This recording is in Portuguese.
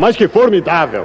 Mas que formidável!